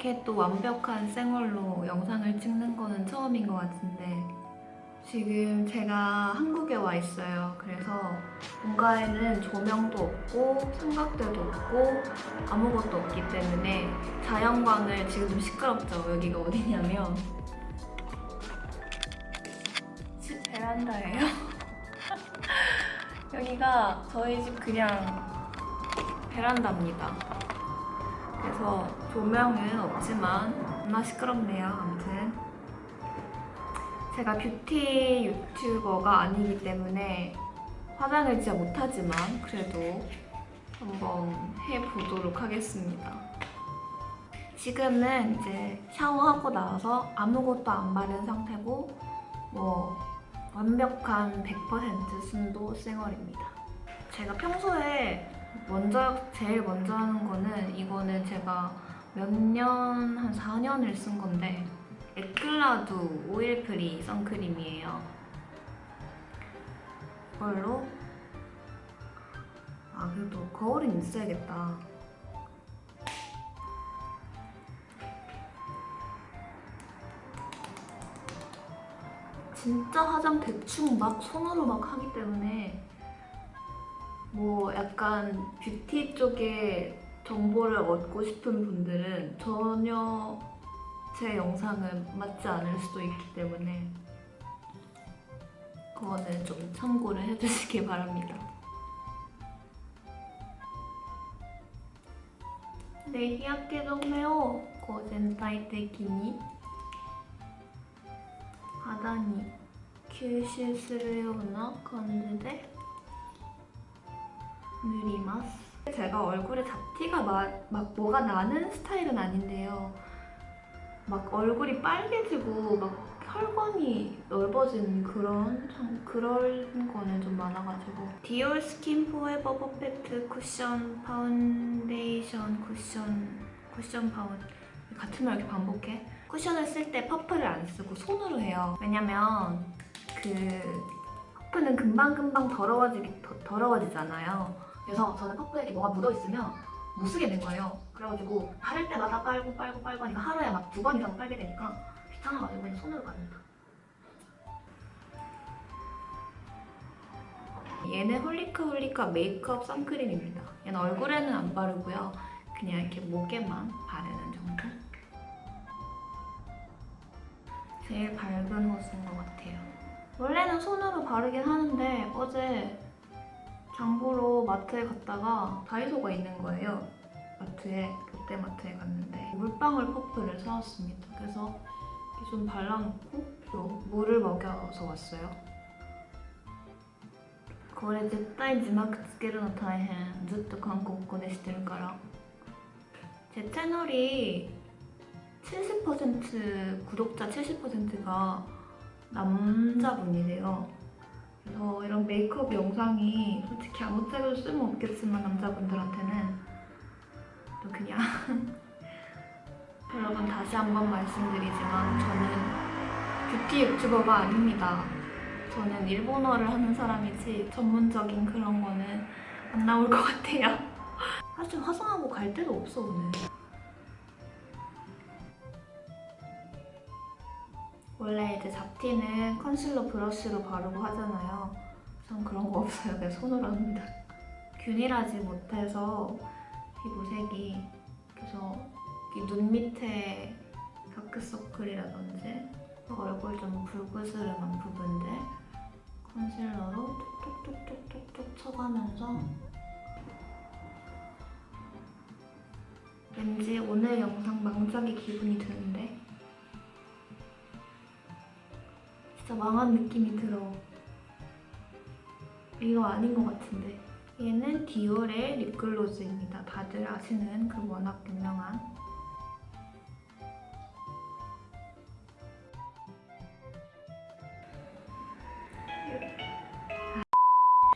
이렇게 또 완벽한 생얼로 영상을 찍는 거는 처음인 것 같은데 지금 제가 한국에 와 있어요. 그래서 본가에는 조명도 없고 삼각대도 없고 아무것도 없기 때문에 자연광을 지금 좀 시끄럽죠. 여기가 어디냐면 집 베란다예요. 여기가 저희 집 그냥 베란다입니다. 그래서 조명은 없지만 겁나 시끄럽네요. 아무튼 제가 뷰티 유튜버가 아니기 때문에 화장을 진짜 못하지만 그래도 한번 해보도록 하겠습니다. 지금은 이제 샤워하고 나와서 아무것도 안 바른 상태고 뭐 완벽한 100% 순도 쌩얼입니다. 제가 평소에 먼저 제일 먼저 하는 거는 이거는 제가 몇 년, 한 4년을 쓴 건데 에클라두 oil free 선크림이에요. 이걸로 아 그래도 거울은 있어야겠다. 진짜 화장 대충 막 손으로 막 하기 때문에 뭐 약간 뷰티 쪽에 정보를 얻고 싶은 분들은 전혀 제 영상은 맞지 않을 수도 있기 때문에 그거는 좀 참고를 해주시기 바랍니다. 네, 日焼け止めをこう全体的に肌に吸収するような感じで 塗ります 제가 얼굴에 잡티가 막, 막 뭐가 나는 스타일은 아닌데요 막 얼굴이 빨개지고 막 혈관이 넓어진 그런 참 그런 거는 좀 많아가지고 디올 스킨 포에버 퍼펙트 쿠션 파운데이션 쿠션 쿠션 파운 같은 말 이렇게 반복해 쿠션을 쓸 때 퍼프를 안 쓰고 손으로 해요 왜냐면 그 퍼프는 금방금방 더러워지기, 더, 더러워지잖아요 그래서 저는 퍼프에 뭐가 묻어있으면 못 쓰게 된 거예요. 그래가지고 바를 때마다 빨고 빨고 빨고 하니까 하루에 막 두 번 이상 빨게 되니까 귀찮아가지고 그냥 손으로 바릅니다. 얘는 홀리카 홀리카 메이크업 선크림입니다. 얘는 얼굴에는 안 바르고요. 그냥 이렇게 목에만 바르는 정도? 제일 밝은 옷인 것 같아요. 원래는 손으로 바르긴 하는데 어제 장보러 마트에 갔다가 다이소가 있는 거예요 마트에 롯데마트에 갔는데 물방울 퍼프를 사왔습니다. 그래서 이렇게 좀 발라놓고 또 물을 먹여서 왔어요. これ絶対字幕つけるの大変ずっと韓国語でしてるから 제 채널이 70% 구독자 70%가 남자분이래요 그래서 이런 메이크업 영상이 솔직히 아무 때도 쓸모없겠지만 남자분들한테는 또 그냥 여러분 다시 한번 말씀드리지만 저는 뷰티 유튜버가 아닙니다. 저는 일본어를 하는 사람이지 전문적인 그런 거는 안 나올 것 같아요. 사실 화장하고 갈 데도 없어 오늘. 원래 이제 잡티는 컨실러 브러쉬로 바르고 하잖아요. 전 그런 거 없어요. 그냥 손으로 합니다. 균일하지 못해서 피부색이 그래서 눈 밑에 다크서클이라든지 얼굴 좀 붉으스름한 부분들 컨실러로 톡톡톡톡톡 쳐가면서 왠지 오늘 영상 망작의 기분이 드는 진짜 망한 느낌이 들어 이거 아닌 것 같은데 얘는 디올의 립글로즈입니다. 다들 아시는 그 워낙 유명한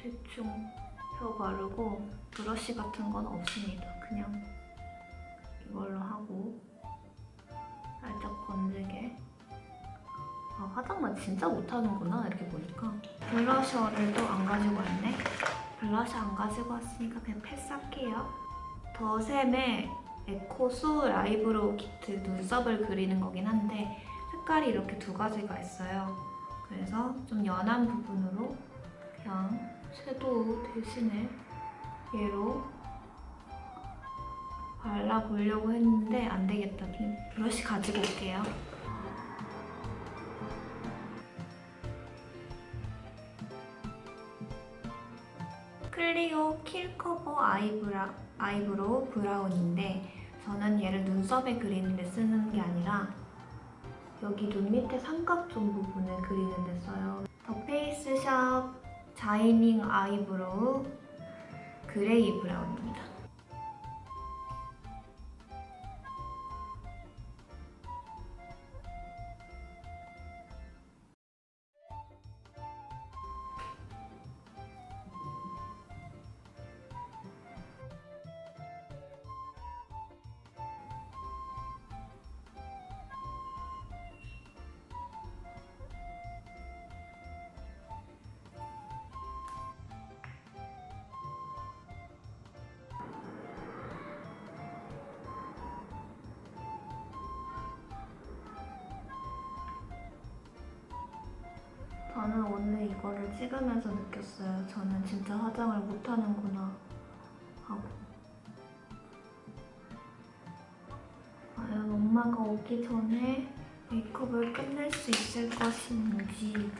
대충 펴 바르고 브러쉬 같은 건 없습니다. 그냥 화장만 진짜 못하는구나 이렇게 보니까 blusher를 또 안 가지고 왔네 블러셔 안 가지고 왔으니까 그냥 패스할게요. 더샘의 eco soul eyebrow 키트 눈썹을 그리는 거긴 한데 색깔이 이렇게 두 가지가 있어요. 그래서 좀 연한 부분으로 그냥 섀도우 대신에 얘로 발라보려고 했는데 안 되겠다. 브러쉬 가지고 올게요. 클리오 킬커버 아이브라, 아이브로우 브라운인데 저는 얘를 눈썹에 그리는 데 쓰는 게 아니라 여기 눈 밑에 삼각존 부분을 그리는 데 써요. 더 페이스샵 자이닝 아이브로우 그레이 브라운입니다. 저는 오늘 이거를 찍으면서 느꼈어요. 저는 진짜 화장을 못하는구나 하고. 과연 엄마가 오기 전에 메이크업을 끝낼 수 있을 것인지.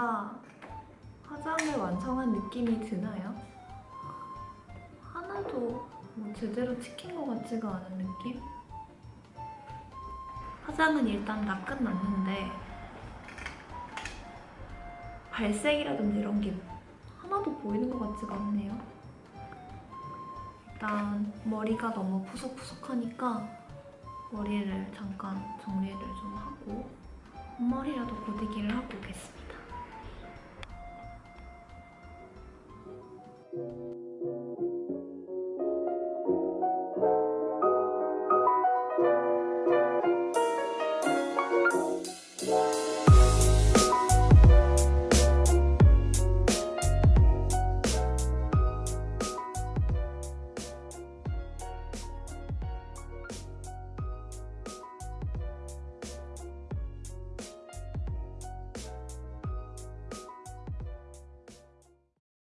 뭔가 화장을 완성한 느낌이 드나요? 하나도 뭐 제대로 찍힌 것 같지가 않은 느낌? 화장은 일단 다 끝났는데 발색이라든지 이런 게 하나도 보이는 것 같지가 않네요. 일단 머리가 너무 푸석푸석하니까 머리를 잠깐 정리를 좀 하고 앞머리라도 고데기를 하고 오겠습니다.